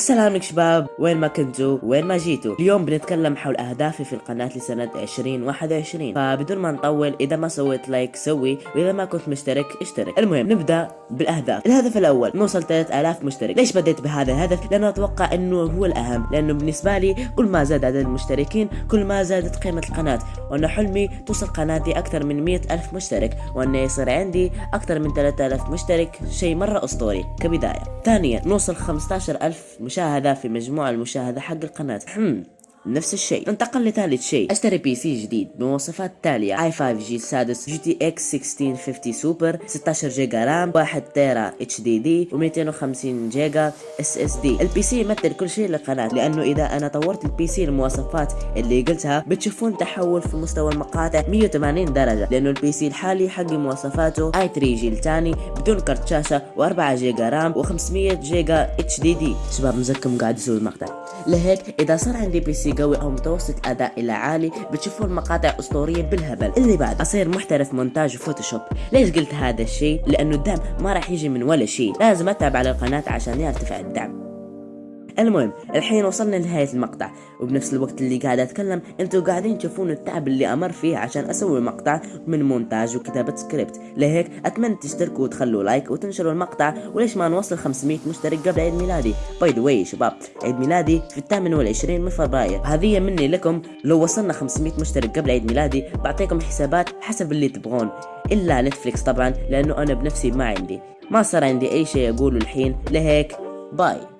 السلام عليكم شباب. وين ما كنتوا وين ما جيتوا. اليوم بنتكلم حول اهدافي في القناة لسنة 2021 فبدون ما نطول إذا ما سويت like سوي وإذا ما كنت مشترك اشترك. المهم نبدأ بالأهداف. الهدف الأول نوصل 3000 مشترك. ليش بديت بهذا الهدف؟ لأنه أتوقع إنه هو الأهم. لأنه بالنسبة لي كل ما زاد عدد المشتركين كل ما زادت قيمة القناة. وأنا حلمي توصل قناتي أكثر من 100 ألف مشترك. وانه يصير عندي أكثر من 3000 مشترك. شيء مرة أسطوري. كبداية. ثانيا نوصل 15000 مشاهدة في مجموع المشاهدة حق القناة. نفس الشيء. ننتقل لثالث شيء. أشتري PC جديد بمواصفات التالية i5 جيل سادس GTX 1650 سوبر 16 giga RAM 1 tera HDD و250 giga SSD. ال PC يمثل كل شيء للقناة لأنه إذا أنا طورت ال PC المواصفات اللي قلتها بتشوفون تحول في مستوى المقاطع 180 درجة لأنه ال PC الحالي حقي مواصفاته i3 جيل ثاني بدون كرت شاشة و4 giga RAM و500 جيجا إتش دي دي. شباب مزكم قاعد يسوي المقطع. لهيك إذا صار عندي PC قوي أو متوسط أداء إلى عالي بتشوفون مقاطع أسطورية بالهبل. اللي بعد أصير محترف مونتاج و Photoshop. ليش قلت هذا الشيء لأنه الدعم ما راح يجي من ولا شيء لازم أتعب على القناة عشان يرتفع الدعم. المهم الحين وصلنا لنهاية المقطع. وبنفس الوقت اللي قاعد أتكلم أنتوا قاعدين تشوفون التعب اللي أمر فيه عشان أسوي مقطع من مونتاج وكتابة سكريبت. لهيك أتمنى تشتركوا وتخلوا like وتنشروا المقطع. وليش ما نوصل 500 مشترك قبل عيد ميلادي؟ By the way شباب عيد ميلادي في الثامن والعشرين من فبراير. هذه مني لكم. لو وصلنا 500 مشترك قبل عيد ميلادي بعطيكم حسابات حسب اللي تبغون. إلا Netflix طبعا لأنه أنا بنفسي ما عندي. ما صار عندي أي شيء أقوله الحين. لهيك bye.